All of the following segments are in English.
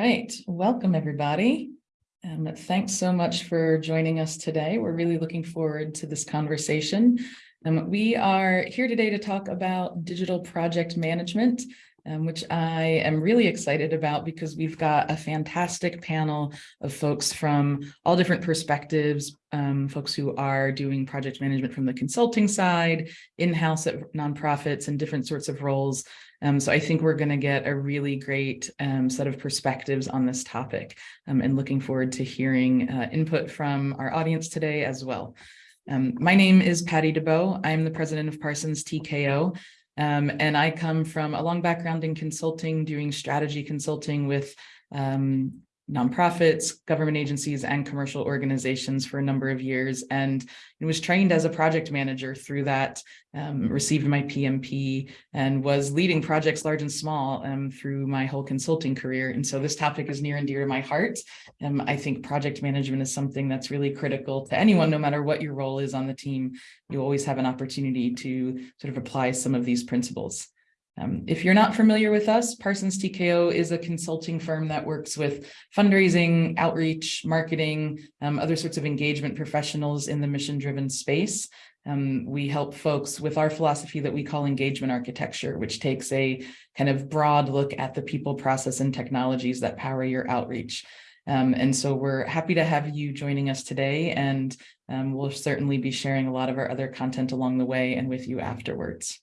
right, welcome everybody. Um, thanks so much for joining us today. We're really looking forward to this conversation. Um, we are here today to talk about digital project management, um, which I am really excited about because we've got a fantastic panel of folks from all different perspectives, um, folks who are doing project management from the consulting side, in-house at nonprofits and different sorts of roles, um, so I think we're going to get a really great um, set of perspectives on this topic um, and looking forward to hearing uh, input from our audience today as well. Um, my name is Patty DeBow. I'm the president of Parsons TKO. Um, and I come from a long background in consulting, doing strategy consulting with um, nonprofits, government agencies, and commercial organizations for a number of years, and was trained as a project manager through that, um, received my PMP, and was leading projects large and small um, through my whole consulting career. And so this topic is near and dear to my heart. Um, I think project management is something that's really critical to anyone, no matter what your role is on the team. You always have an opportunity to sort of apply some of these principles. Um, if you're not familiar with us, Parsons TKO is a consulting firm that works with fundraising, outreach, marketing, um, other sorts of engagement professionals in the mission-driven space. Um, we help folks with our philosophy that we call engagement architecture, which takes a kind of broad look at the people, process, and technologies that power your outreach. Um, and so we're happy to have you joining us today, and um, we'll certainly be sharing a lot of our other content along the way and with you afterwards.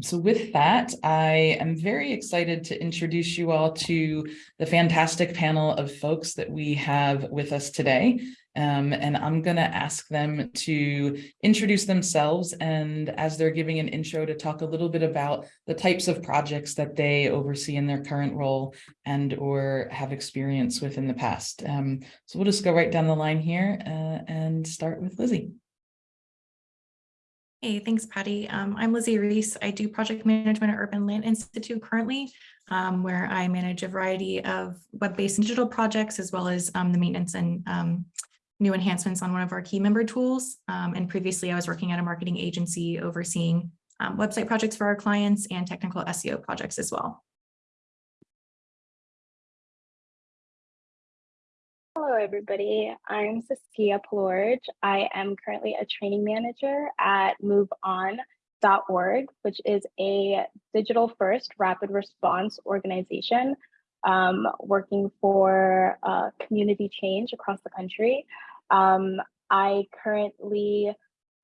So with that, I am very excited to introduce you all to the fantastic panel of folks that we have with us today. Um, and I'm going to ask them to introduce themselves and as they're giving an intro to talk a little bit about the types of projects that they oversee in their current role and or have experience with in the past. Um, so we'll just go right down the line here uh, and start with Lizzie. Hey, thanks, Patty. Um, I'm Lizzie Reese. I do project management at Urban Land Institute currently, um, where I manage a variety of web-based digital projects, as well as um, the maintenance and um, new enhancements on one of our key member tools. Um, and previously, I was working at a marketing agency overseeing um, website projects for our clients and technical SEO projects as well. Hello, everybody. I'm Saskia Plorge. I am currently a training manager at MoveOn.org, which is a digital first rapid response organization um, working for uh, community change across the country. Um, I currently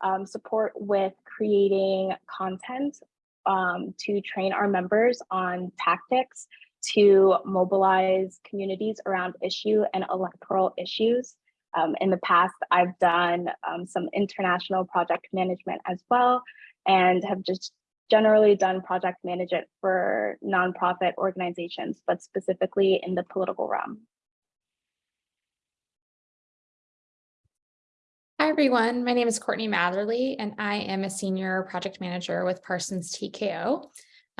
um, support with creating content um, to train our members on tactics to mobilize communities around issue and electoral issues. Um, in the past, I've done um, some international project management as well, and have just generally done project management for nonprofit organizations, but specifically in the political realm. Hi, everyone. My name is Courtney Matherly, and I am a senior project manager with Parsons TKO.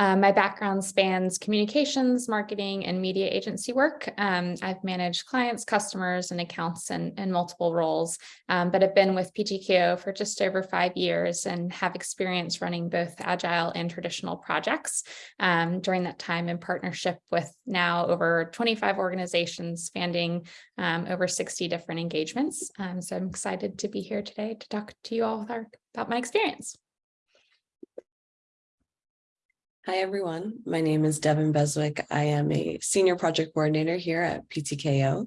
Um, my background spans communications, marketing, and media agency work. Um, I've managed clients, customers, and accounts in, in multiple roles, um, but I've been with PTKO for just over five years and have experience running both agile and traditional projects um, during that time in partnership with now over 25 organizations spanning um, over 60 different engagements. Um, so I'm excited to be here today to talk to you all about my experience. Hi, everyone. My name is Devin Beswick. I am a senior project coordinator here at PTKO.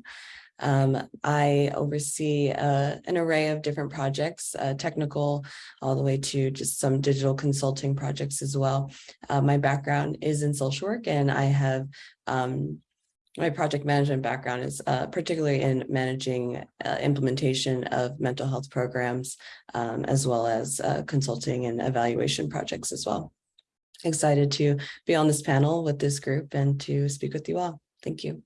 Um, I oversee uh, an array of different projects, uh, technical, all the way to just some digital consulting projects as well. Uh, my background is in social work and I have um, my project management background is uh, particularly in managing uh, implementation of mental health programs, um, as well as uh, consulting and evaluation projects as well excited to be on this panel with this group and to speak with you all. Thank you.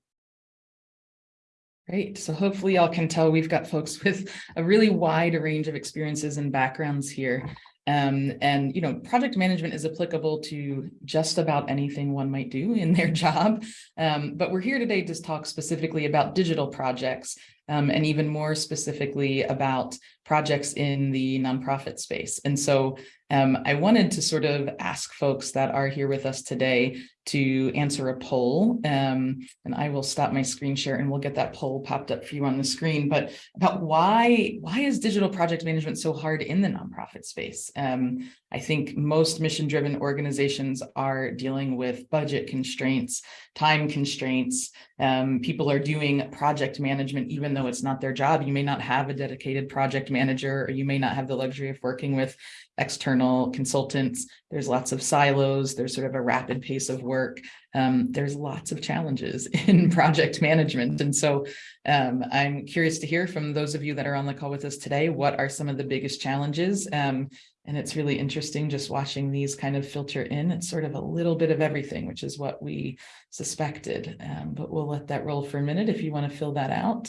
Great. So hopefully y'all can tell we've got folks with a really wide range of experiences and backgrounds here. Um, and, you know, project management is applicable to just about anything one might do in their job. Um, but we're here today to talk specifically about digital projects um, and even more specifically about projects in the nonprofit space. And so um, I wanted to sort of ask folks that are here with us today to answer a poll. Um, and I will stop my screen share and we'll get that poll popped up for you on the screen. But about why, why is digital project management so hard in the nonprofit space? Um, I think most mission-driven organizations are dealing with budget constraints, time constraints. Um, people are doing project management, even though it's not their job. You may not have a dedicated project manager, or you may not have the luxury of working with external consultants. There's lots of silos. There's sort of a rapid pace of work. Um, there's lots of challenges in project management. And so um, I'm curious to hear from those of you that are on the call with us today, what are some of the biggest challenges? Um, and it's really interesting just watching these kind of filter in. It's sort of a little bit of everything, which is what we suspected. Um, but we'll let that roll for a minute if you want to fill that out.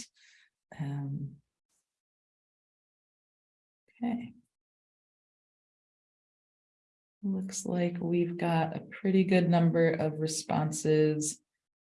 Um, okay. Looks like we've got a pretty good number of responses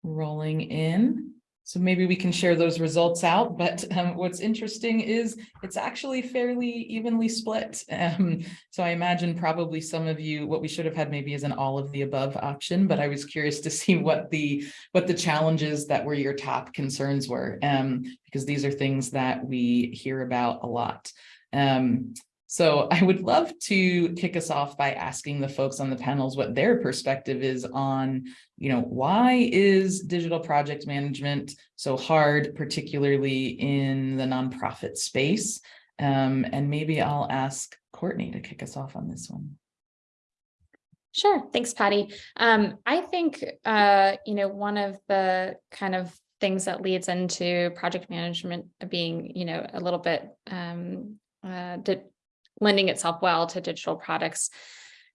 rolling in. So maybe we can share those results out, but um, what's interesting is it's actually fairly evenly split. Um, so I imagine probably some of you, what we should have had maybe is an all of the above option, but I was curious to see what the what the challenges that were your top concerns were, um, because these are things that we hear about a lot. Um, so I would love to kick us off by asking the folks on the panels what their perspective is on, you know, why is digital project management so hard, particularly in the nonprofit space? Um, and maybe I'll ask Courtney to kick us off on this one. Sure. Thanks, Patty. Um, I think, uh, you know, one of the kind of things that leads into project management being, you know, a little bit um, uh, lending itself well to digital products,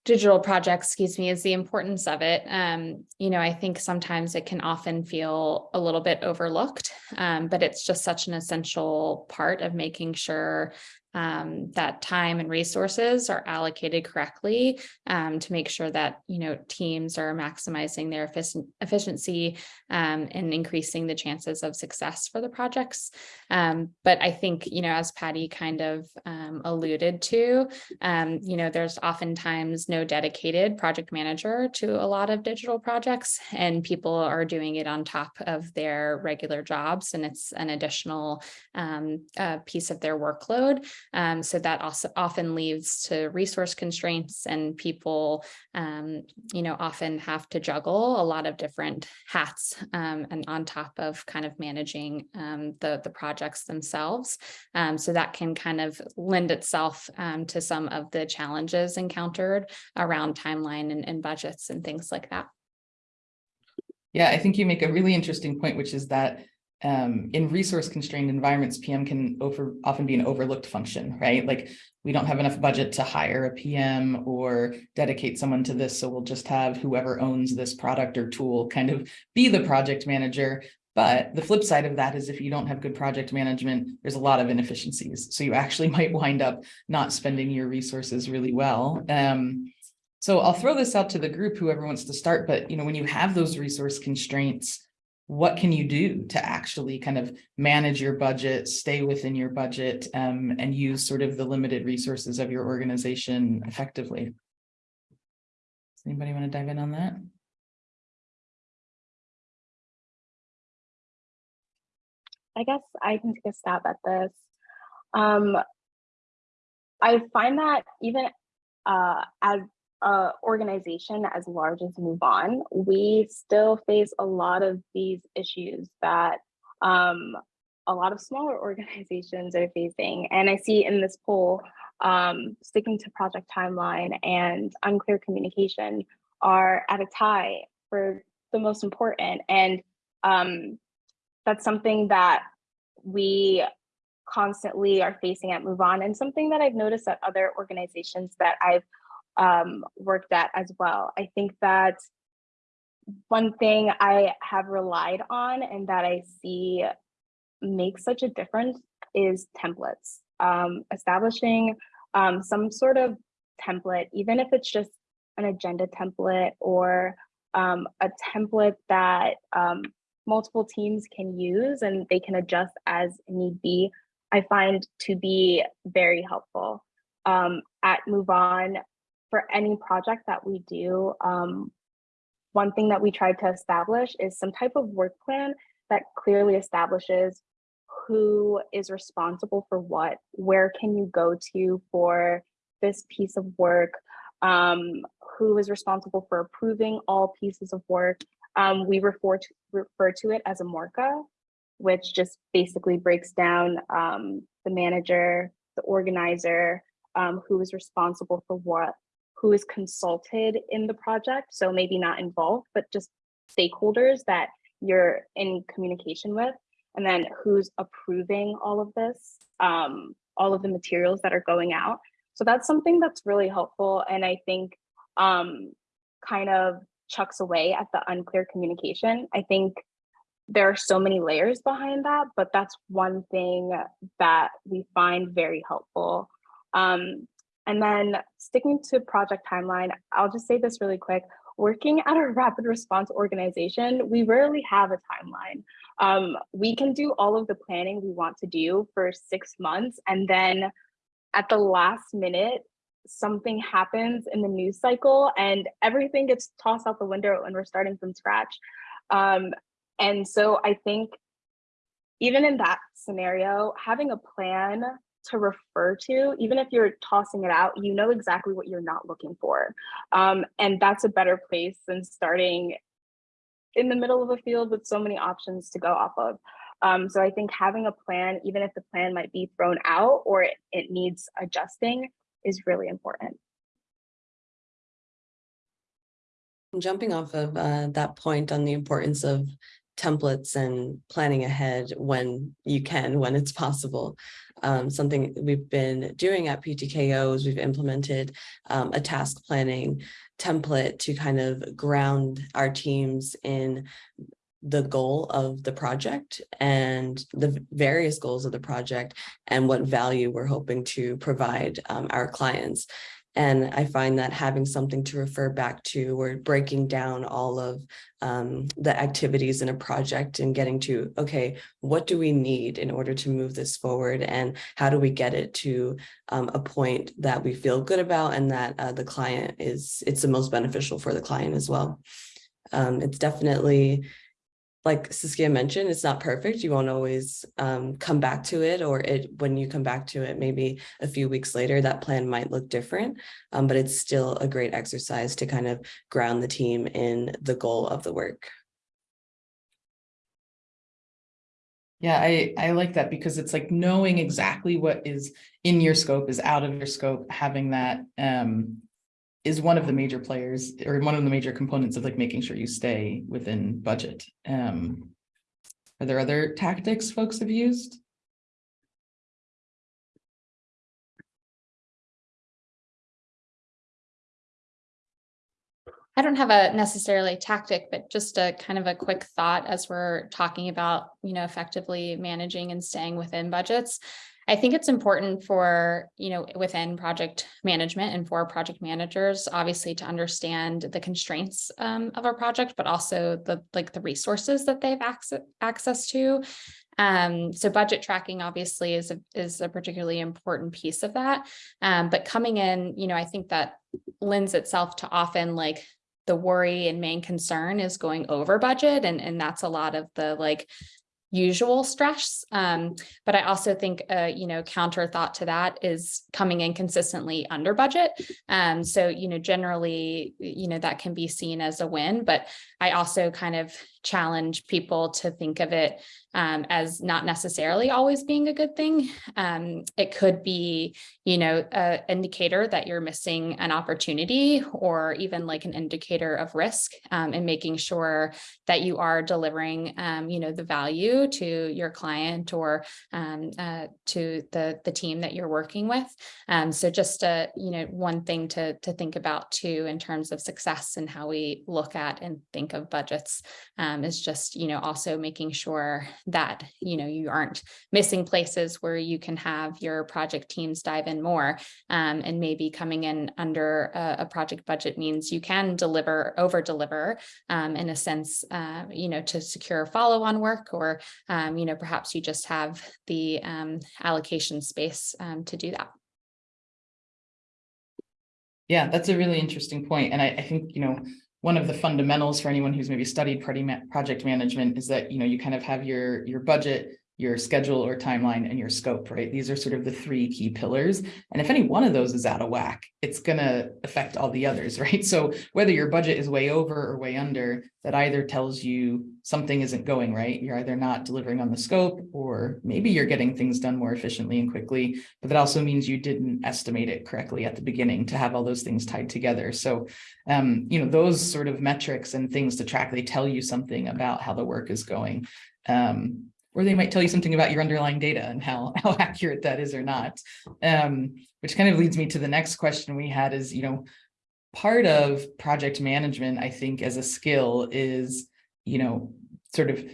digital projects, excuse me, is the importance of it. Um, you know, I think sometimes it can often feel a little bit overlooked, um, but it's just such an essential part of making sure um, that time and resources are allocated correctly um, to make sure that you know teams are maximizing their efficiency um, and increasing the chances of success for the projects. Um, but I think you know as Patty kind of um, alluded to, um, you know there's oftentimes no dedicated project manager to a lot of digital projects, and people are doing it on top of their regular jobs, and it's an additional uh, piece of their workload. Um, so that also often leads to resource constraints and people, um, you know, often have to juggle a lot of different hats um, and on top of kind of managing um, the, the projects themselves. Um, so that can kind of lend itself um, to some of the challenges encountered around timeline and, and budgets and things like that. Yeah, I think you make a really interesting point, which is that um, in resource constrained environments, PM can over often be an overlooked function, right? Like we don't have enough budget to hire a PM or dedicate someone to this. So we'll just have whoever owns this product or tool kind of be the project manager. But the flip side of that is if you don't have good project management, there's a lot of inefficiencies. So you actually might wind up not spending your resources really well. Um, so I'll throw this out to the group, whoever wants to start, but you know, when you have those resource constraints, what can you do to actually kind of manage your budget, stay within your budget, um, and use sort of the limited resources of your organization effectively? Does anybody want to dive in on that? I guess I can take a stab at this. Um, I find that even uh, as a organization as large as Move On, we still face a lot of these issues that um, a lot of smaller organizations are facing. And I see in this poll, um, sticking to project timeline and unclear communication are at a tie for the most important. And um, that's something that we constantly are facing at Move On and something that I've noticed at other organizations that I've um, worked at as well. I think that one thing I have relied on and that I see makes such a difference is templates. Um, establishing um, some sort of template, even if it's just an agenda template or um, a template that um, multiple teams can use and they can adjust as need be, I find to be very helpful. Um, at Move On, for any project that we do, um, one thing that we tried to establish is some type of work plan that clearly establishes who is responsible for what, where can you go to for this piece of work, um, who is responsible for approving all pieces of work. Um, we refer to, refer to it as a MORCA, which just basically breaks down um, the manager, the organizer, um, who is responsible for what, who is consulted in the project. So maybe not involved, but just stakeholders that you're in communication with, and then who's approving all of this, um, all of the materials that are going out. So that's something that's really helpful. And I think um, kind of chucks away at the unclear communication. I think there are so many layers behind that, but that's one thing that we find very helpful. Um, and then sticking to project timeline, I'll just say this really quick. Working at a rapid response organization, we rarely have a timeline. Um, we can do all of the planning we want to do for six months and then at the last minute, something happens in the news cycle and everything gets tossed out the window and we're starting from scratch. Um, and so I think even in that scenario, having a plan to refer to, even if you're tossing it out, you know exactly what you're not looking for. Um, and that's a better place than starting in the middle of a field with so many options to go off of. Um, so I think having a plan, even if the plan might be thrown out or it, it needs adjusting, is really important. Jumping off of uh, that point on the importance of templates and planning ahead when you can, when it's possible. Um, something we've been doing at PTKO is we've implemented um, a task planning template to kind of ground our teams in the goal of the project and the various goals of the project and what value we're hoping to provide um, our clients. And I find that having something to refer back to, we're breaking down all of um, the activities in a project and getting to, okay, what do we need in order to move this forward? And how do we get it to um, a point that we feel good about and that uh, the client is, it's the most beneficial for the client as well. Um, it's definitely like Saskia mentioned, it's not perfect. You won't always um, come back to it or it when you come back to it, maybe a few weeks later, that plan might look different, um, but it's still a great exercise to kind of ground the team in the goal of the work. Yeah, I, I like that because it's like knowing exactly what is in your scope is out of your scope, having that um, is one of the major players or one of the major components of like making sure you stay within budget. Um, are there other tactics folks have used? I don't have a necessarily tactic, but just a kind of a quick thought as we're talking about, you know, effectively managing and staying within budgets. I think it's important for, you know, within project management and for project managers, obviously to understand the constraints um, of a project, but also the like the resources that they have access, access to. Um, so budget tracking obviously is a, is a particularly important piece of that. Um, but coming in, you know, I think that lends itself to often like the worry and main concern is going over budget. And, and that's a lot of the like usual stress. Um, but I also think, uh, you know, counter thought to that is coming in consistently under budget. Um, so, you know, generally, you know, that can be seen as a win, but I also kind of challenge people to think of it um, as not necessarily always being a good thing. Um, it could be, you know, an indicator that you're missing an opportunity or even like an indicator of risk um, and making sure that you are delivering, um, you know, the value to your client or um, uh, to the, the team that you're working with. Um, so just, a, you know, one thing to, to think about too in terms of success and how we look at and think of budgets um, is just, you know, also making sure that, you know, you aren't missing places where you can have your project teams dive in more. Um, and maybe coming in under a, a project budget means you can deliver, over deliver um, in a sense, uh, you know, to secure follow-on work or, um, you know, perhaps you just have the um, allocation space um, to do that. Yeah, that's a really interesting point. And I, I think, you know, one of the fundamentals for anyone who's maybe studied project management is that, you know, you kind of have your, your budget, your schedule or timeline and your scope, right? These are sort of the three key pillars. And if any one of those is out of whack, it's gonna affect all the others, right? So whether your budget is way over or way under, that either tells you something isn't going right. You're either not delivering on the scope, or maybe you're getting things done more efficiently and quickly, but that also means you didn't estimate it correctly at the beginning to have all those things tied together. So, um, you know, those sort of metrics and things to track, they tell you something about how the work is going. Um, or they might tell you something about your underlying data and how, how accurate that is or not. Um, which kind of leads me to the next question we had is, you know, part of project management, I think as a skill is, you know, sort of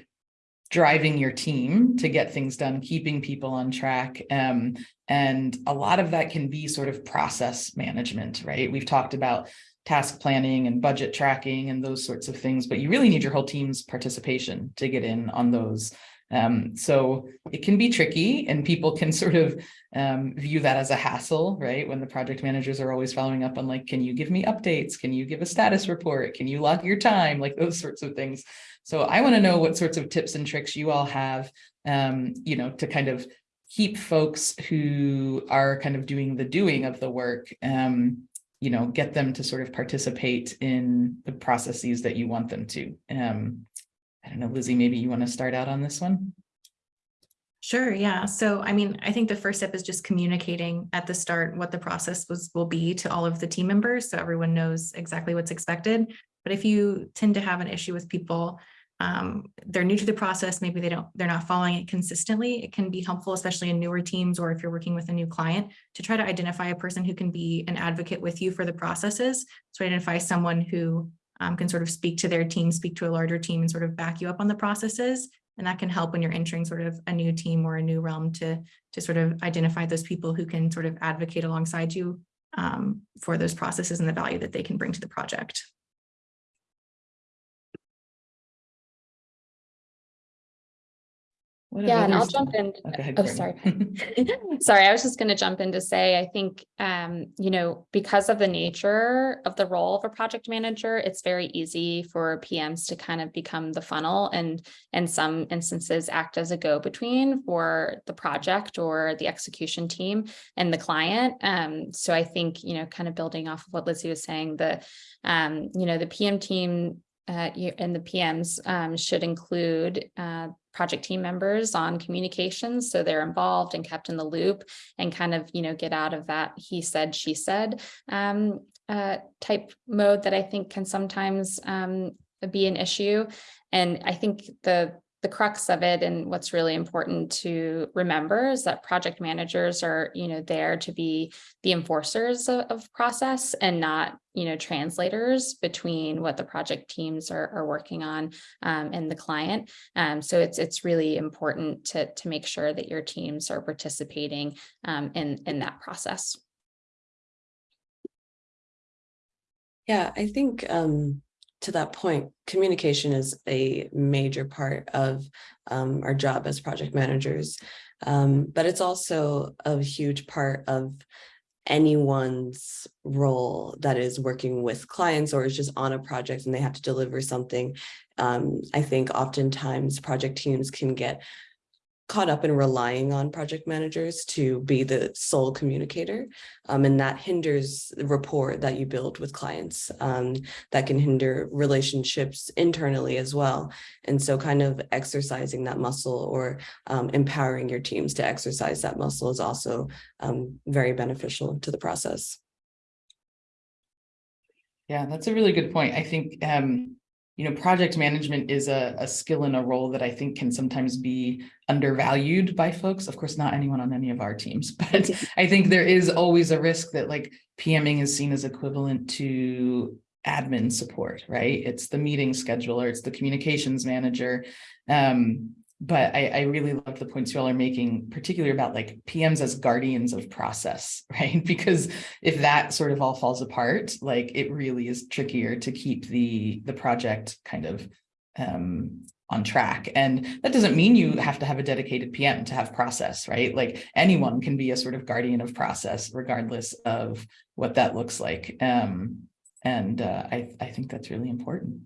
driving your team to get things done, keeping people on track. Um, and a lot of that can be sort of process management, right? We've talked about task planning and budget tracking and those sorts of things, but you really need your whole team's participation to get in on those. Um, so it can be tricky and people can sort of um, view that as a hassle, right? When the project managers are always following up on like, can you give me updates? Can you give a status report? Can you log your time? Like those sorts of things. So I want to know what sorts of tips and tricks you all have, um, you know, to kind of keep folks who are kind of doing the doing of the work, um, you know, get them to sort of participate in the processes that you want them to. Um, I don't know, Lizzie, maybe you want to start out on this one? Sure, yeah. So I mean, I think the first step is just communicating at the start what the process was will be to all of the team members so everyone knows exactly what's expected. But if you tend to have an issue with people, um, they're new to the process, maybe they don't, they're not following it consistently, it can be helpful, especially in newer teams or if you're working with a new client, to try to identify a person who can be an advocate with you for the processes. So identify someone who um, can sort of speak to their team, speak to a larger team and sort of back you up on the processes. And that can help when you're entering sort of a new team or a new realm to, to sort of identify those people who can sort of advocate alongside you um, for those processes and the value that they can bring to the project. Yeah, and I'll jump in. Oh, Oh, sorry. Sorry, I was just going to jump in to say, I think, um, you know, because of the nature of the role of a project manager, it's very easy for PMs to kind of become the funnel and in some instances act as a go-between for the project or the execution team and the client. Um, so I think, you know, kind of building off of what Lizzie was saying, the, um, you know, the PM team uh, and the PMs um, should include uh, project team members on communications. So they're involved and kept in the loop and kind of, you know, get out of that he said, she said um, uh, type mode that I think can sometimes um, be an issue. And I think the the crux of it and what's really important to remember is that project managers are, you know, there to be the enforcers of, of process and not, you know, translators between what the project teams are, are working on um, and the client. Um, so it's it's really important to to make sure that your teams are participating um, in in that process. Yeah, I think um, to that point, communication is a major part of um, our job as project managers. Um, but it's also a huge part of anyone's role that is working with clients or is just on a project and they have to deliver something. Um, I think oftentimes project teams can get caught up in relying on project managers to be the sole communicator. Um, and that hinders the rapport that you build with clients. Um, that can hinder relationships internally as well. And so kind of exercising that muscle or um, empowering your teams to exercise that muscle is also um, very beneficial to the process. Yeah, that's a really good point. I think, um, you know, project management is a, a skill and a role that I think can sometimes be undervalued by folks. Of course, not anyone on any of our teams, but I think there is always a risk that like PMing is seen as equivalent to admin support, right? It's the meeting scheduler, it's the communications manager. Um, but I, I really love the points you all are making, particularly about like PMs as guardians of process, right? Because if that sort of all falls apart, like it really is trickier to keep the the project kind of um, on track. And that doesn't mean you have to have a dedicated PM to have process, right? Like anyone can be a sort of guardian of process, regardless of what that looks like. Um, and uh, I, I think that's really important.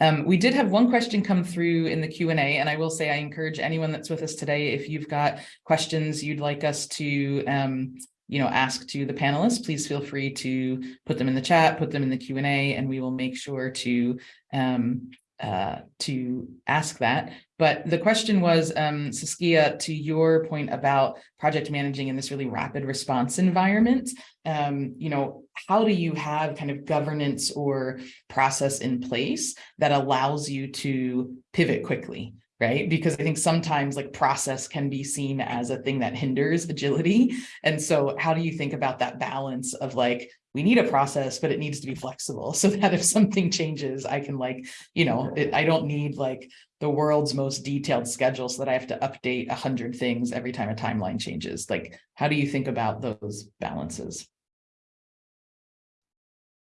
Um, we did have one question come through in the Q and I will say I encourage anyone that's with us today, if you've got questions you'd like us to um, you know, ask to the panelists, please feel free to put them in the chat, put them in the Q and A, and we will make sure to um, uh, to ask that. But the question was, um, Saskia, to your point about project managing in this really rapid response environment, um, you know, how do you have kind of governance or process in place that allows you to pivot quickly? Right. Because I think sometimes like process can be seen as a thing that hinders agility. And so how do you think about that balance of like, we need a process, but it needs to be flexible so that if something changes, I can like, you know, it, I don't need like the world's most detailed schedule so that I have to update a hundred things every time a timeline changes. Like, how do you think about those balances?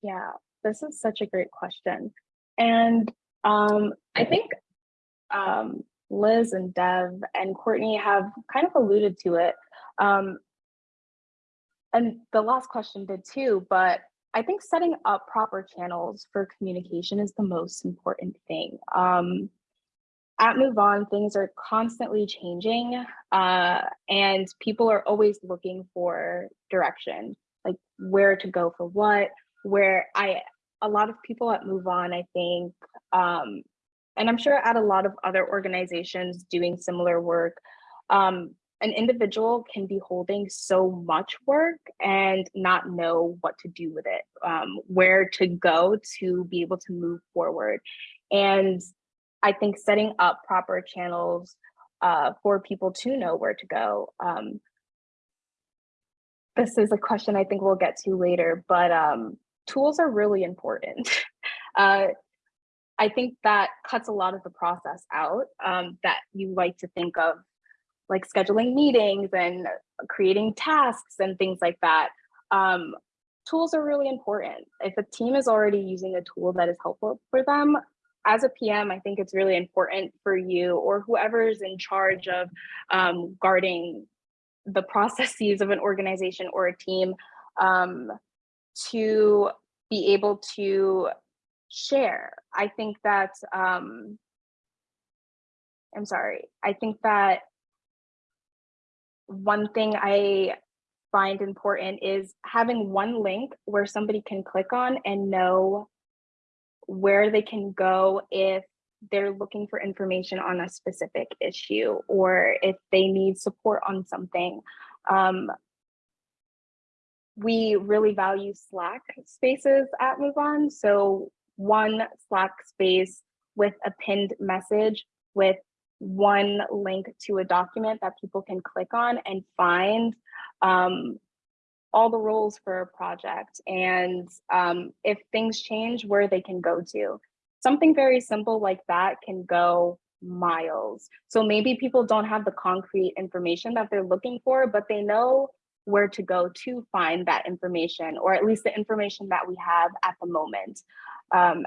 Yeah, this is such a great question. And um, I think um, Liz and Dev and Courtney have kind of alluded to it. Um, and the last question did too, but I think setting up proper channels for communication is the most important thing. Um, at Move On, things are constantly changing uh, and people are always looking for direction, like where to go for what, where I, a lot of people at Move On, I think, um, and I'm sure at a lot of other organizations doing similar work, um, an individual can be holding so much work and not know what to do with it, um, where to go to be able to move forward. And I think setting up proper channels uh, for people to know where to go. Um, this is a question I think we'll get to later, but um, tools are really important. uh, I think that cuts a lot of the process out um, that you like to think of like scheduling meetings and creating tasks and things like that. Um, tools are really important. If a team is already using a tool that is helpful for them, as a PM, I think it's really important for you or whoever is in charge of um, guarding the processes of an organization or a team um, to be able to share. I think that, um, I'm sorry, I think that one thing I find important is having one link where somebody can click on and know where they can go if they're looking for information on a specific issue or if they need support on something. Um, we really value Slack spaces at MoveOn. So one Slack space with a pinned message with one link to a document that people can click on and find um, all the roles for a project and um, if things change, where they can go to. Something very simple like that can go miles. So maybe people don't have the concrete information that they're looking for, but they know where to go to find that information, or at least the information that we have at the moment. Um,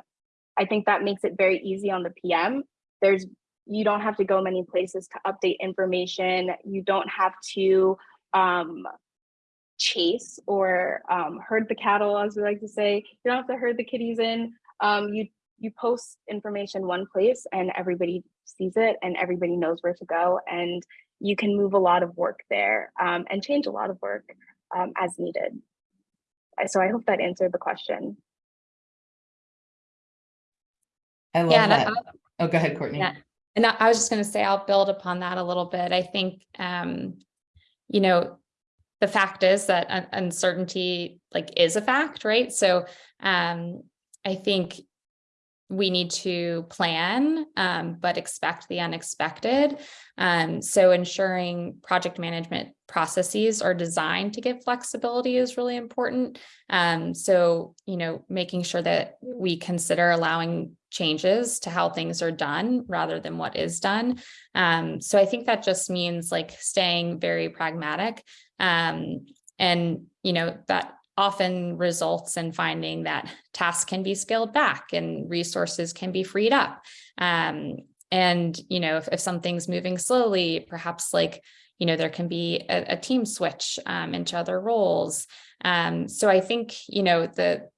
I think that makes it very easy on the PM. There's you don't have to go many places to update information. You don't have to um, chase or um, herd the cattle, as we like to say. You don't have to herd the kitties in. Um, you you post information one place and everybody sees it and everybody knows where to go and you can move a lot of work there um, and change a lot of work um, as needed. So I hope that answered the question. I love Yeah, that. and Oh, go ahead, Courtney. Yeah. And I I was just gonna say, I'll build upon that a little bit. I think, um, you know, the fact is that uncertainty like is a fact, right? So, um, I think we need to plan, um, but expect the unexpected. Um, so ensuring project management processes are designed to give flexibility is really important. Um, so, you know, making sure that we consider allowing changes to how things are done rather than what is done. Um, so I think that just means like staying very pragmatic. Um, and, you know, that often results in finding that tasks can be scaled back and resources can be freed up. Um, and, you know, if, if something's moving slowly, perhaps like, you know, there can be a, a team switch um, into other roles. Um, so I think, you know, the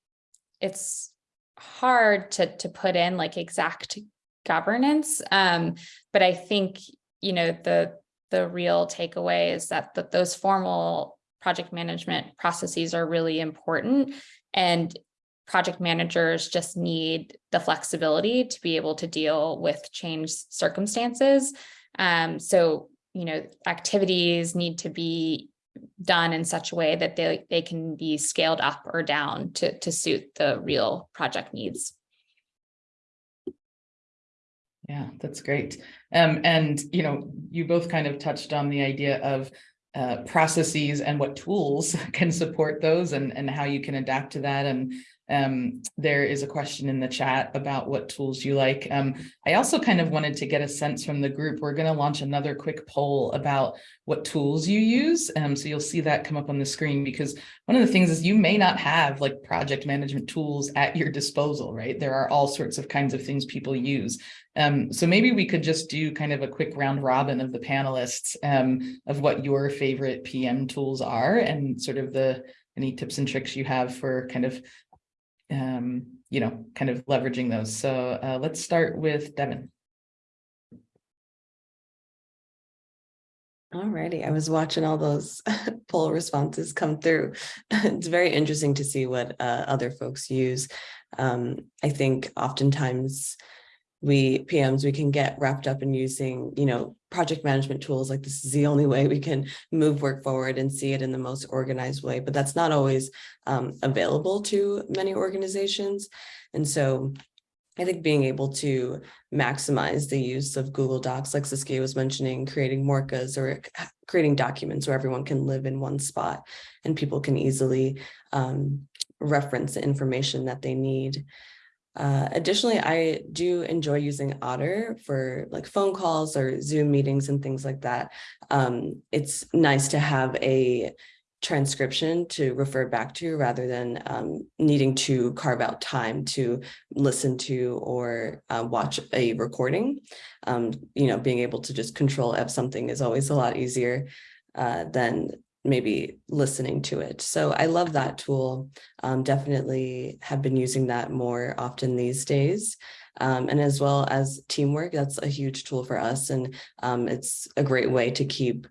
it's hard to to put in like exact governance. Um, but I think, you know, the the real takeaway is that that those formal project management processes are really important and project managers just need the flexibility to be able to deal with changed circumstances. Um, so, you know, activities need to be done in such a way that they, they can be scaled up or down to, to suit the real project needs. Yeah, that's great. Um, and, you know, you both kind of touched on the idea of uh, processes and what tools can support those and, and how you can adapt to that. And um, there is a question in the chat about what tools you like. Um, I also kind of wanted to get a sense from the group. We're going to launch another quick poll about what tools you use. Um, so you'll see that come up on the screen because one of the things is you may not have like project management tools at your disposal, right? There are all sorts of kinds of things people use. Um, so maybe we could just do kind of a quick round robin of the panelists um, of what your favorite PM tools are and sort of the any tips and tricks you have for kind of um, you know, kind of leveraging those. So uh, let's start with Devin. Alrighty, I was watching all those poll responses come through. It's very interesting to see what uh, other folks use. Um, I think oftentimes we PMs, we can get wrapped up in using, you know, project management tools like this is the only way we can move work forward and see it in the most organized way, but that's not always um, available to many organizations. And so I think being able to maximize the use of Google Docs, like Saskia was mentioning, creating Morkas or creating documents where everyone can live in one spot and people can easily um, reference the information that they need. Uh, additionally, I do enjoy using Otter for like phone calls or Zoom meetings and things like that. Um, it's nice to have a transcription to refer back to rather than um, needing to carve out time to listen to or uh, watch a recording. Um, you know, being able to just control F something is always a lot easier uh, than maybe listening to it. So I love that tool. Um, definitely have been using that more often these days. Um, and as well as teamwork, that's a huge tool for us. And um, it's a great way to keep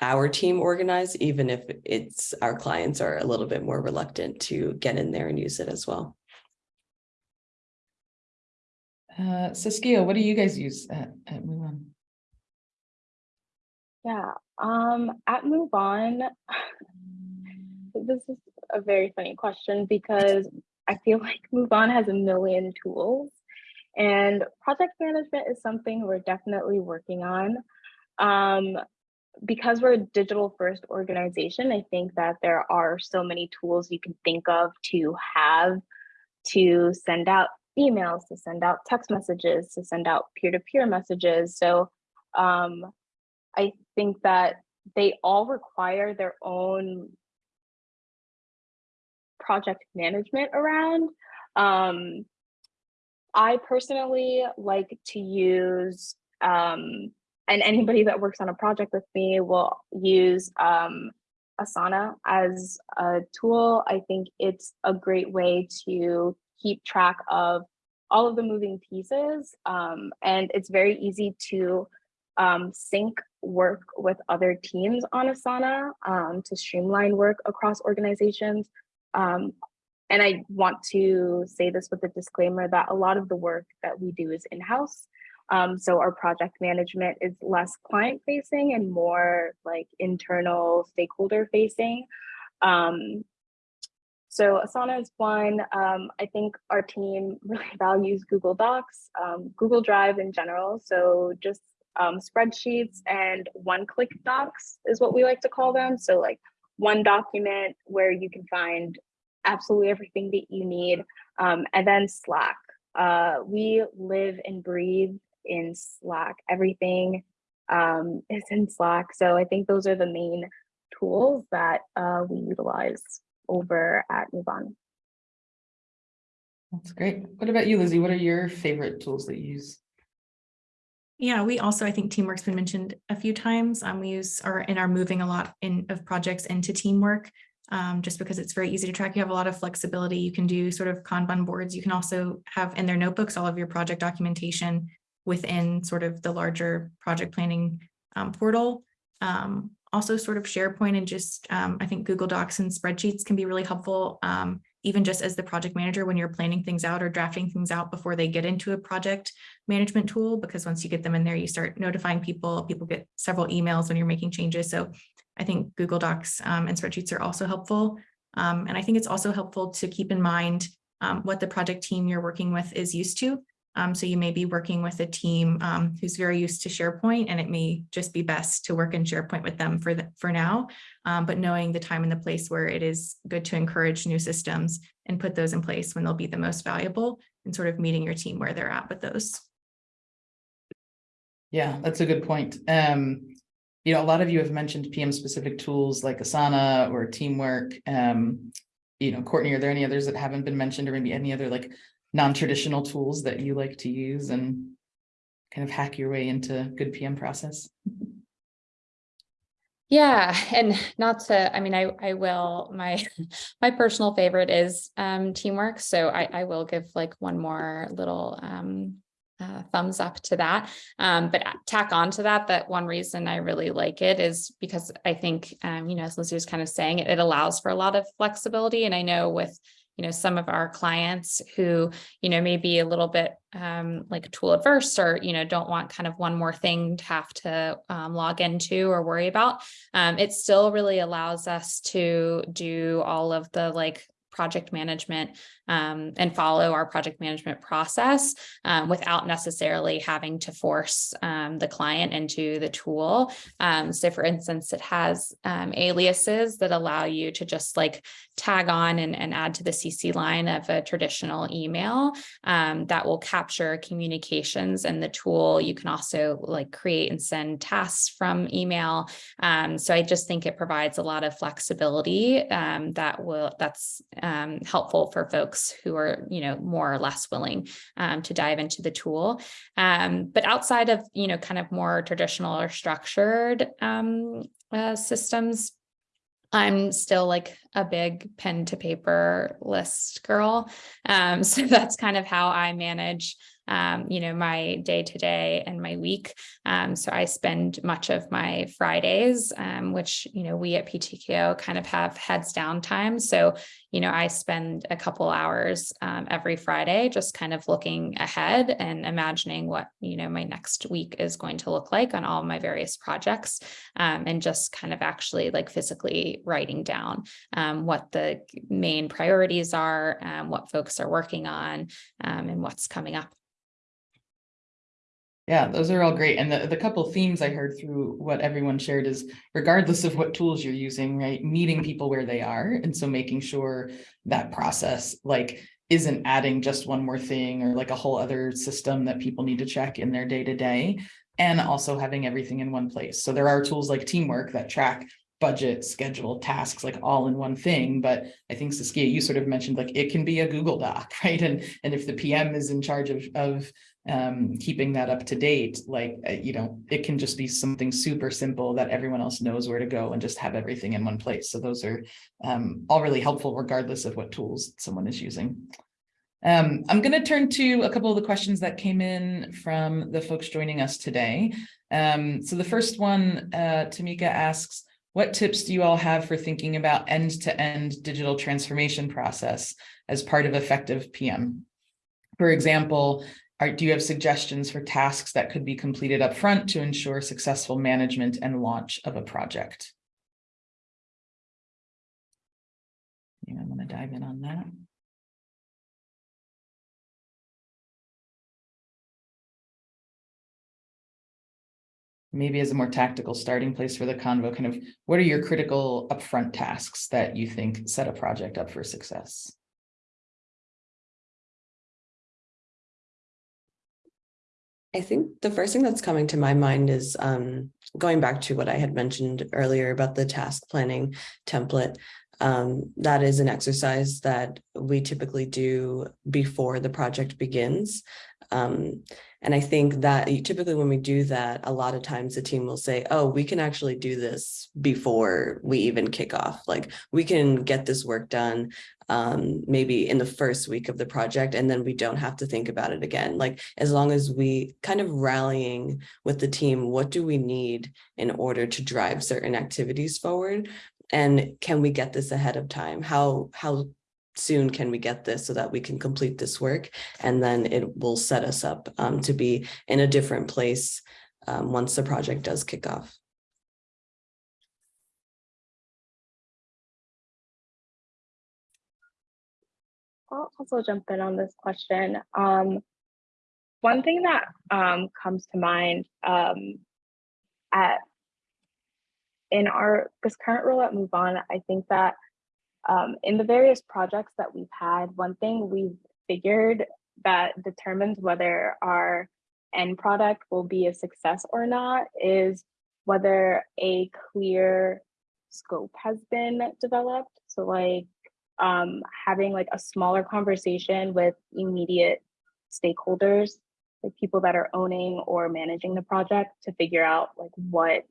our team organized, even if it's our clients are a little bit more reluctant to get in there and use it as well. Uh, Saskia, what do you guys use at, at Move On? Yeah, um, at Move On, this is a very funny question because I feel like Move On has a million tools and project management is something we're definitely working on. Um, because we're a digital first organization, I think that there are so many tools you can think of to have to send out emails, to send out text messages, to send out peer-to-peer -peer messages. So um, I think that they all require their own project management around. Um, I personally like to use, um, and anybody that works on a project with me will use um, Asana as a tool. I think it's a great way to keep track of all of the moving pieces. Um, and it's very easy to um, sync work with other teams on Asana um, to streamline work across organizations. Um, and I want to say this with a disclaimer that a lot of the work that we do is in-house. Um, so our project management is less client facing and more like internal stakeholder facing. Um, so Asana is one. Um, I think our team really values Google Docs, um, Google Drive in general. So just um, spreadsheets and one-click docs is what we like to call them. So like one document where you can find absolutely everything that you need, um, and then Slack. Uh, we live and breathe in Slack. Everything um, is in Slack. So I think those are the main tools that uh, we utilize over at MoveOn. That's great. What about you, Lizzie? What are your favorite tools that you use? Yeah, we also, I think teamwork's been mentioned a few times. Um, we use or in our moving a lot in of projects into teamwork. Um, just because it's very easy to track. You have a lot of flexibility. You can do sort of Kanban boards. You can also have in their notebooks all of your project documentation within sort of the larger project planning um, portal. Um, also sort of SharePoint and just um, I think Google Docs and spreadsheets can be really helpful. Even just as the project manager when you're planning things out or drafting things out before they get into a project management tool, because once you get them in there, you start notifying people, people get several emails when you're making changes. So I think Google Docs um, and spreadsheets are also helpful. Um, and I think it's also helpful to keep in mind um, what the project team you're working with is used to. Um, so you may be working with a team um, who's very used to SharePoint and it may just be best to work in SharePoint with them for, the, for now. Um, but knowing the time and the place where it is good to encourage new systems and put those in place when they'll be the most valuable and sort of meeting your team where they're at with those. Yeah, that's a good point. Um, you know, a lot of you have mentioned PM specific tools like Asana or Teamwork. Um, you know, Courtney, are there any others that haven't been mentioned or maybe any other like non-traditional tools that you like to use and kind of hack your way into good PM process? Yeah, and not to, I mean, I, I will, my, my personal favorite is um, teamwork. So I, I will give like one more little um, uh, thumbs up to that. Um, but tack on to that, that one reason I really like it is because I think, um, you know, as Lizzie was kind of saying, it, it allows for a lot of flexibility. And I know with you know, some of our clients who, you know, may be a little bit um, like tool adverse or, you know, don't want kind of one more thing to have to um, log into or worry about. Um, it still really allows us to do all of the like project management um, and follow our project management process um, without necessarily having to force um, the client into the tool. Um, so for instance, it has um, aliases that allow you to just like tag on and, and add to the CC line of a traditional email um, that will capture communications and the tool. You can also like create and send tasks from email. so I just think it provides a lot of flexibility that will that's helpful for folks folks who are, you know, more or less willing um, to dive into the tool. Um, but outside of, you know, kind of more traditional or structured um, uh, systems, I'm still like a big pen to paper list girl. Um, so that's kind of how I manage um, you know, my day to day and my week. Um, so I spend much of my Fridays, um, which, you know, we at PTKO kind of have heads down time. So, you know, I spend a couple hours um, every Friday just kind of looking ahead and imagining what, you know, my next week is going to look like on all my various projects um, and just kind of actually like physically writing down um, what the main priorities are, what folks are working on and what's coming up. Yeah, those are all great. And the, the couple themes I heard through what everyone shared is regardless of what tools you're using, right, meeting people where they are. And so making sure that process like isn't adding just one more thing or like a whole other system that people need to check in their day to day and also having everything in one place. So there are tools like teamwork that track budget, schedule, tasks, like all in one thing. But I think Saskia, you sort of mentioned like it can be a Google Doc, right? And, and if the PM is in charge of, of um, keeping that up to date, like, uh, you know, it can just be something super simple that everyone else knows where to go and just have everything in one place. So those are um, all really helpful regardless of what tools someone is using. Um, I'm going to turn to a couple of the questions that came in from the folks joining us today. Um, so the first one, uh, Tamika asks, what tips do you all have for thinking about end-to-end -end digital transformation process as part of effective PM? For example, are, do you have suggestions for tasks that could be completed up front to ensure successful management and launch of a project? I'm going to dive in on that. Maybe as a more tactical starting place for the convo, kind of what are your critical upfront tasks that you think set a project up for success? I think the first thing that's coming to my mind is um, going back to what I had mentioned earlier about the task planning template. Um, that is an exercise that we typically do before the project begins. Um, and I think that typically when we do that, a lot of times the team will say, oh, we can actually do this before we even kick off. Like we can get this work done um, maybe in the first week of the project, and then we don't have to think about it again. Like as long as we kind of rallying with the team, what do we need in order to drive certain activities forward? And can we get this ahead of time? How, how soon can we get this so that we can complete this work? And then it will set us up um, to be in a different place um, once the project does kick off. I'll also jump in on this question. Um, one thing that um, comes to mind um, at in our this current role at MoveOn, I think that um, in the various projects that we've had, one thing we've figured that determines whether our end product will be a success or not is whether a clear scope has been developed. So like um, having like a smaller conversation with immediate stakeholders, like people that are owning or managing the project to figure out like what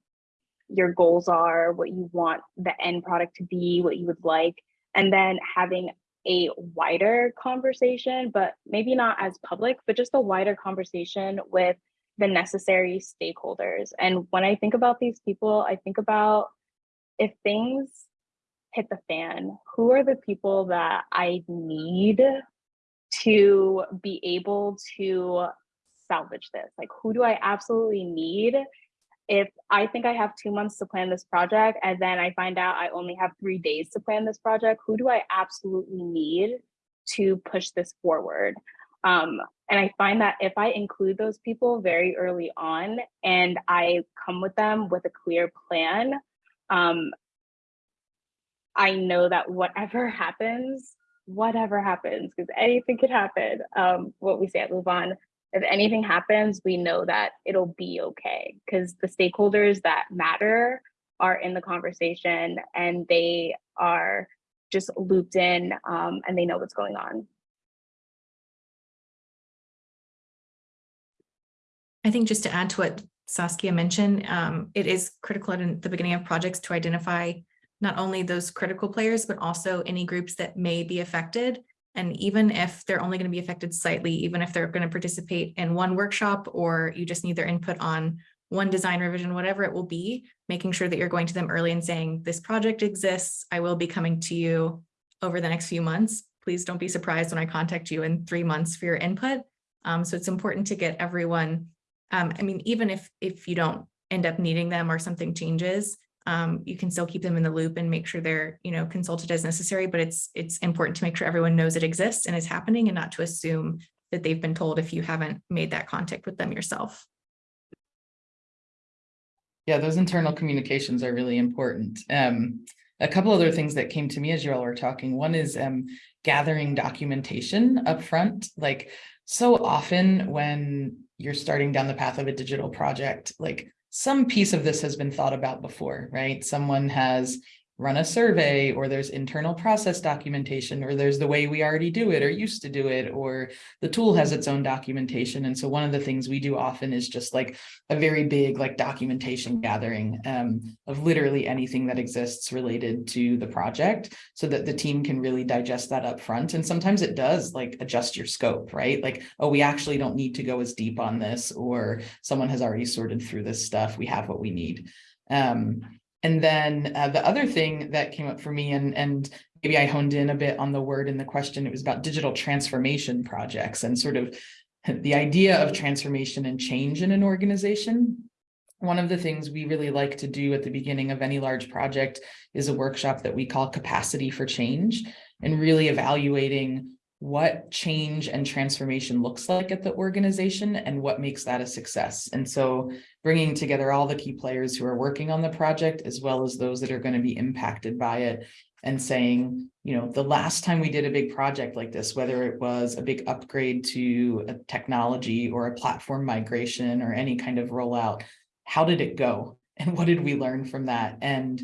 your goals are, what you want the end product to be, what you would like, and then having a wider conversation, but maybe not as public, but just a wider conversation with the necessary stakeholders. And when I think about these people, I think about if things hit the fan, who are the people that I need to be able to salvage this? Like, who do I absolutely need? If I think I have two months to plan this project and then I find out I only have three days to plan this project, who do I absolutely need to push this forward? Um, and I find that if I include those people very early on and I come with them with a clear plan, um, I know that whatever happens, whatever happens, because anything could happen, um, what we say at MoveOn, if anything happens, we know that it'll be okay because the stakeholders that matter are in the conversation and they are just looped in um, and they know what's going on. I think just to add to what Saskia mentioned, um, it is critical at the beginning of projects to identify not only those critical players, but also any groups that may be affected. And even if they're only going to be affected slightly, even if they're going to participate in one workshop or you just need their input on one design revision, whatever it will be, making sure that you're going to them early and saying, this project exists, I will be coming to you over the next few months. Please don't be surprised when I contact you in three months for your input. Um, so it's important to get everyone, um, I mean, even if, if you don't end up needing them or something changes, um, you can still keep them in the loop and make sure they're, you know, consulted as necessary, but it's, it's important to make sure everyone knows it exists and is happening and not to assume that they've been told if you haven't made that contact with them yourself. Yeah, those internal communications are really important. Um, a couple other things that came to me as you all were talking. One is um, gathering documentation up front. Like so often when you're starting down the path of a digital project, like some piece of this has been thought about before, right? Someone has run a survey or there's internal process documentation or there's the way we already do it or used to do it or the tool has its own documentation. And so one of the things we do often is just like a very big like documentation gathering um, of literally anything that exists related to the project so that the team can really digest that up front and sometimes it does like adjust your scope right? Like oh we actually don't need to go as deep on this or someone has already sorted through this stuff. We have what we need. Um, and then uh, the other thing that came up for me and, and maybe I honed in a bit on the word in the question, it was about digital transformation projects and sort of the idea of transformation and change in an organization. One of the things we really like to do at the beginning of any large project is a workshop that we call capacity for change and really evaluating what change and transformation looks like at the organization and what makes that a success. And so bringing together all the key players who are working on the project as well as those that are going to be impacted by it and saying, you know, the last time we did a big project like this, whether it was a big upgrade to a technology or a platform migration or any kind of rollout, how did it go? And what did we learn from that? And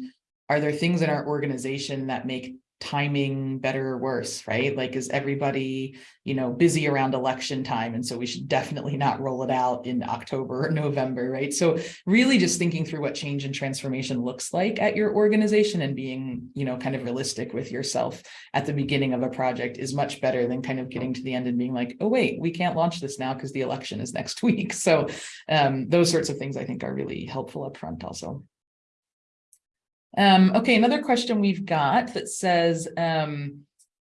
are there things in our organization that make timing better or worse, right? Like, is everybody, you know, busy around election time? And so we should definitely not roll it out in October or November, right? So really just thinking through what change and transformation looks like at your organization and being, you know, kind of realistic with yourself at the beginning of a project is much better than kind of getting to the end and being like, oh, wait, we can't launch this now because the election is next week. So um, those sorts of things I think are really helpful upfront also. Um, okay, another question we've got that says, um,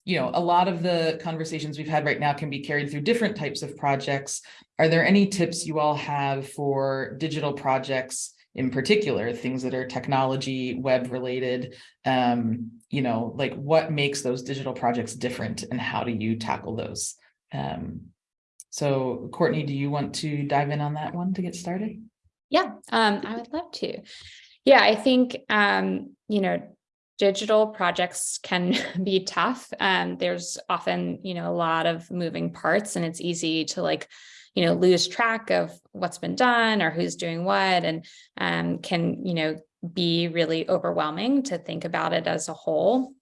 you know, a lot of the conversations we've had right now can be carried through different types of projects. Are there any tips you all have for digital projects in particular, things that are technology, web related? Um, you know, like what makes those digital projects different and how do you tackle those? Um, so Courtney, do you want to dive in on that one to get started? Yeah, um, I would love to. Yeah, I think, um, you know, digital projects can be tough. Um, there's often, you know, a lot of moving parts and it's easy to like, you know, lose track of what's been done or who's doing what and um, can, you know, be really overwhelming to think about it as a whole.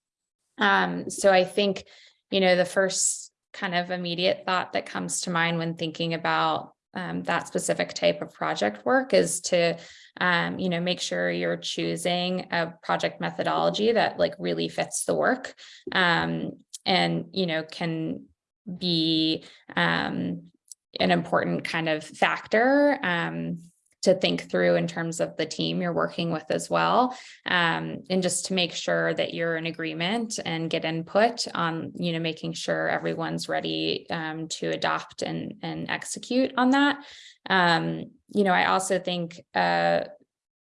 Um, so I think, you know, the first kind of immediate thought that comes to mind when thinking about um, that specific type of project work is to, um, you know, make sure you're choosing a project methodology that like really fits the work um, and, you know, can be um, an important kind of factor um, to think through in terms of the team you're working with as well. Um, and just to make sure that you're in agreement and get input on, you know, making sure everyone's ready um, to adopt and, and execute on that. Um, you know, I also think a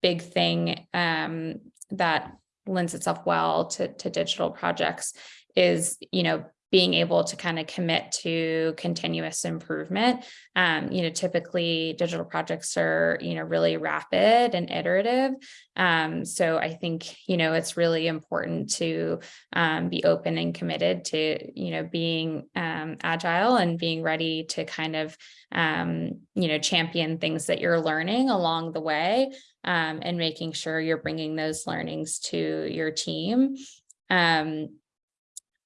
big thing um, that lends itself well to, to digital projects is, you know, being able to kind of commit to continuous improvement. Um, you know, typically digital projects are, you know, really rapid and iterative. Um, so I think, you know, it's really important to um, be open and committed to, you know, being um, agile and being ready to kind of, um, you know, champion things that you're learning along the way um, and making sure you're bringing those learnings to your team. Um,